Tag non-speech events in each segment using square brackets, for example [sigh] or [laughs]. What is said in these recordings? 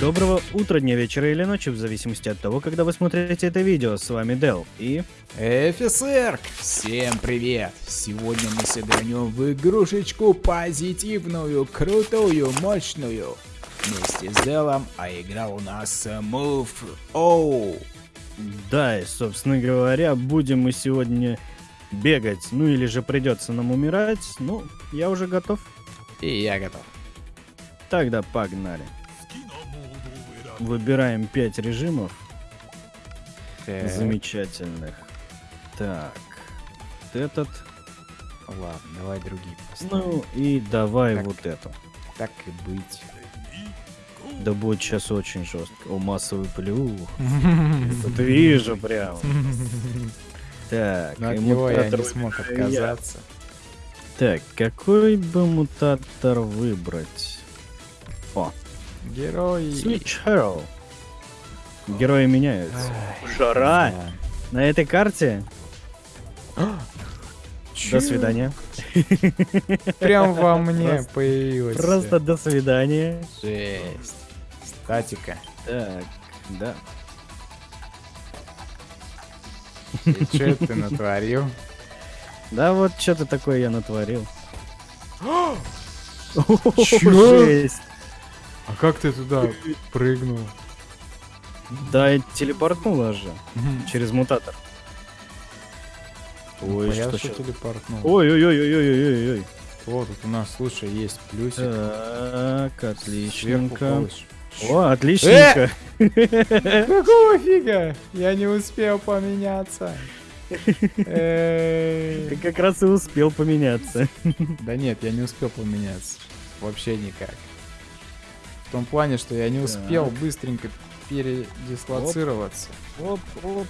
Доброго утра, дня, вечера или ночи, в зависимости от того, когда вы смотрите это видео. С вами Дел и... Офицер! Всем привет! Сегодня мы сыгранем в игрушечку позитивную, крутую, мощную. Вместе с Делом, а игра у нас Move Оу. Да, и, собственно говоря, будем мы сегодня бегать. Ну или же придется нам умирать. Ну, я уже готов. И я готов. Тогда погнали. Выбираем 5 режимов. Так, Замечательных. Так. вот Этот. ладно, давай другие поставим. Ну и давай Так. вот это. Так и быть. Да будет сейчас очень жестко. О, массовый плюх. [laughs] Тут вижу прям. Так, Но и от него я мутатор не смог отказаться. Так, какой бы мутатор выбрать? О, Герой. Switch Hero. Герои меняются. Жара Да. на этой карте. [gasps] До свидания. [gasps] Прям во мне Просто- появилось. Просто до свидания. Жесть. Статика. Так, да. И что ты натворил? [laughs] Да вот что-то такое я натворил. [gasps] Чё? Жесть. А как ты туда прыгнул? Да, телепортнула же через мутатор. Ой, Понятно, что что телепортнул. Ой-ой-ой-ой-ой-ой-ой. Вот, тут у нас, слушай, есть плюсик. Так, отличненько. О, отличненько. Какого фига? Я не успел поменяться. Ты как раз и успел поменяться. Да нет, я не успел поменяться. Вообще никак. В том плане, что я не успел Так. быстренько передислоцироваться. Оп, оп.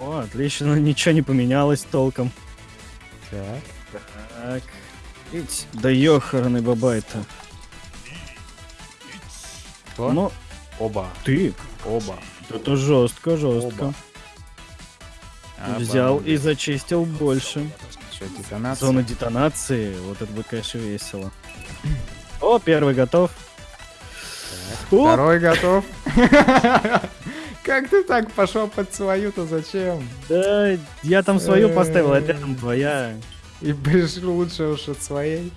О, отлично, ничего не поменялось толком. Так. Так. Ить, Да ёханый бабай-то. Кто? Ну, Оба. ты. Оба. Это жестко, жестко. Оба. Взял и Обалдеть. зачистил больше. Детонация? Зона детонации. Вот это будет, конечно, весело. О, первый готов. Второй готов. [laughs] Как ты так пошел под свою-то зачем? Да, я там свою поставил, а Э. рядом твоя. И пришел лучше уж от своей.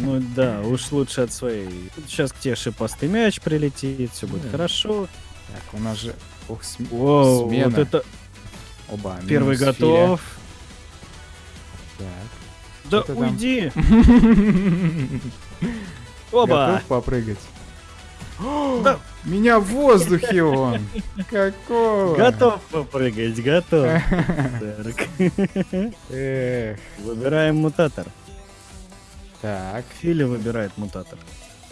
Ну да, уж лучше от своей. Сейчас к тебе шипастый мяч прилетит, все будет хорошо. Так, у нас же... Ух, см- Воу, смена. вот это Оба. первый готов. Филя. Да уйди. Так. [laughs] Оба. Готов попрыгать? Да. Меня в воздухе он! Какого? Готов попрыгать, готов. [laughs] Выбираем мутатор. Так, Филя выбирает мутатор.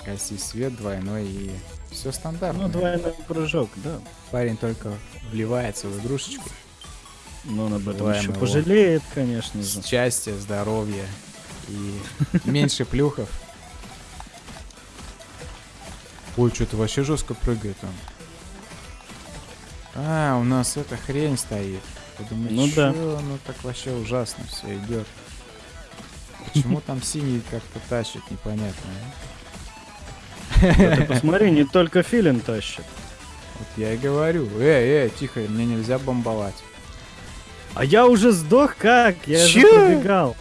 гаси свет двойной и все стандартно. Ну, двойной прыжок, да. Парень только вливается в игрушечку. Но он об этом Желаем еще его. пожалеет, конечно же. Счастья, здоровья и меньше плюхов. Ой, что-то вообще жестко прыгает он. А, у нас эта хрень стоит. Я думаю, Ну да. ну так вообще ужасно все идет. Почему там синий как-то тащит, непонятно. а? Да ты посмотри, не только Филин тащит. Вот я и говорю. Эй, эй, тихо, мне нельзя бомбовать. А я уже сдох как? Я же Чё? пробегал.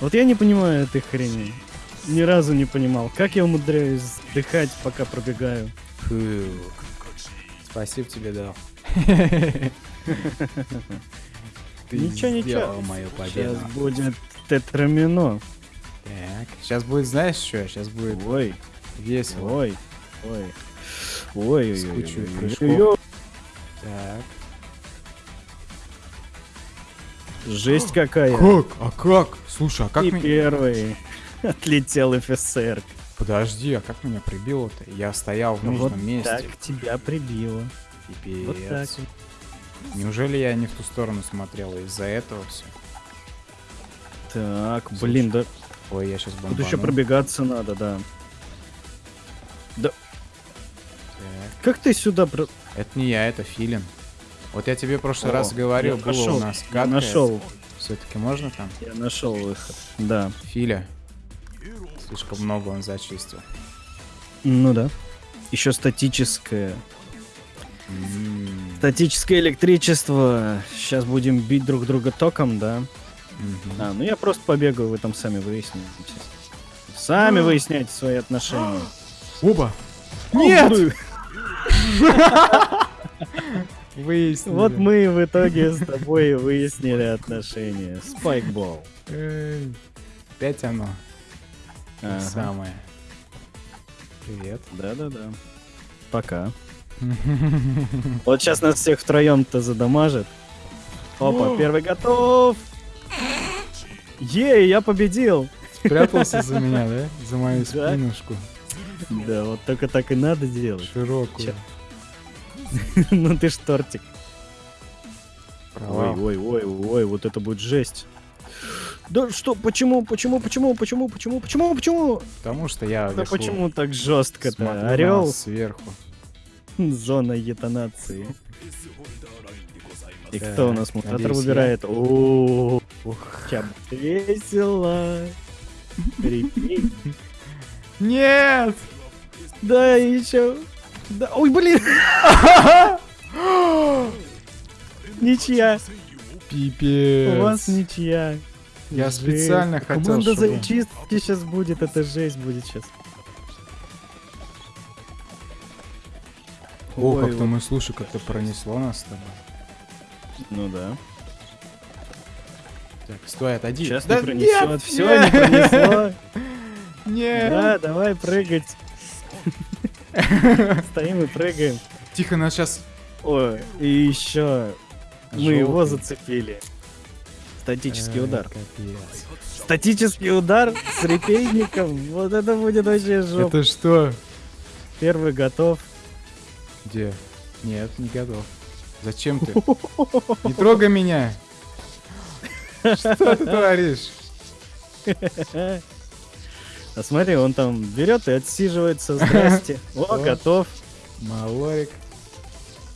Вот я не понимаю этой хрени. Ни разу не понимал. Как я умудряюсь сдыхать, пока пробегаю? Фу. Спасибо тебе дал. Ты Ничего, ничего. мою победу. Сейчас будет тетрамино. Так, сейчас будет, знаешь что? Сейчас будет Ой, весело. ой, ой. Ой, ой, С ой, кучей ой, прыжков. Так. Жесть какая. Как? А как? Слушай, а как И меня... первый. [laughs] Отлетел ФСР. Подожди, а как меня прибило-то? Я стоял в Ну вот нужном месте. так тебя прибило. Пипец. Вот так. Неужели я не в ту сторону смотрел и из-за этого все? Так, блин, да Ой, я сейчас тут бомбану. еще пробегаться надо, да. Так. Как ты сюда про... Это не я, это Филин. Вот я тебе в прошлый О, раз говорил, было нашел, у нас гадкое. нашел. Все-таки можно там? Я нашел выход. Да. Филя. Слишком много он зачистил. Ну да. еще статическое. М, Статическое электричество. Сейчас будем бить друг друга током, да? мгм. А, ну я просто побегаю, вы там сами выясните. Сами выясняйте свои отношения. Оба! О, Нет! [laughs] Выяснили. Вот мы в итоге с тобой выяснили отношения. Спайкбол. Эй, Опять оно. Ага. Самое. Привет. Да-да-да. Пока. [laughs] Вот сейчас нас всех втроем-то задамажит. Опа, первый готов. Ей, я победил. Спрятался за [laughs] меня, да? За мою спинушку. Да, вот только так и надо делать. Широкую. [laughs] Ну ты ж тортик. Ой, ой, ой, ой, вот это будет жесть. Да что, почему, почему, почему, почему, почему, почему, почему? Потому что я Да почему так смотрю жестко-то? на Орел, сверху. [laughs] зона етонации. И кто у нас мутатор выбирает? О, чаб весело. [laughs] Нет! Да, еще. Да, ой, блин, [laughs] ничья. Пипец. У вас ничья. Я Жесть. специально хотел, Команда чтобы- зачистки сейчас будет, это жесть будет сейчас. О, как-то мы, слушай, как-то пронесло нас с тобой. Ну да. Так, стой, отойди. Сейчас Да не пронесет. нет, Все, нет, не пронесло. [laughs] Нет. Да, давай прыгать. [laughs] Стоим и прыгаем. Тихо, нас сейчас... Ой, и еще мы его зацепили. Статический удар. Капец. Статический удар с репейником. Вот это будет вообще жопа. Это что? Первый готов. Где? Нет, не готов. Зачем ты? [laughs] Не трогай меня! Что ты творишь? А смотри, он там берет и отсиживается. Здрасте. [laughs] О, О. готов. Малорик.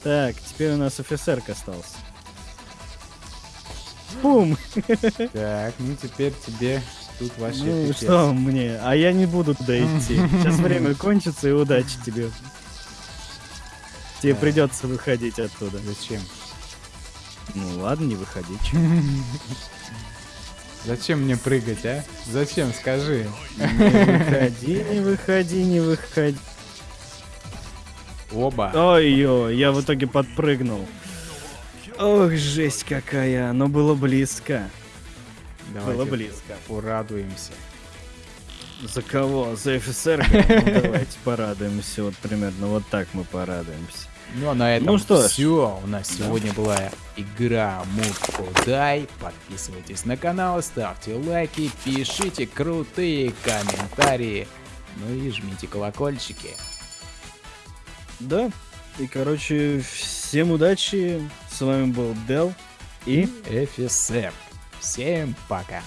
Так, теперь у нас офицерка остался. Пум! Так, ну теперь тебе тут вообще Ну пипец. что мне? А я не буду туда идти. Сейчас время кончится и удачи тебе. Тебе Так. придется выходить оттуда. Зачем? Ну ладно, не выходи. Зачем мне прыгать, а? Зачем, скажи. Не выходи, не выходи, не выходи. Оба. Ой-ой, я в итоге подпрыгнул. Ох, жесть какая, но было близко. Было Давайте близко. порадуемся. За кого? За офицера? Ну, [laughs] давайте порадуемся. Вот примерно вот так мы порадуемся. Ну а на этом Ну что все. У нас сегодня была игра Муд Дай. Подписывайтесь на канал, ставьте лайки, пишите крутые комментарии. Ну и жмите колокольчики. Да. И, короче, всем удачи. С вами был Дел. И ФСР. Всем пока.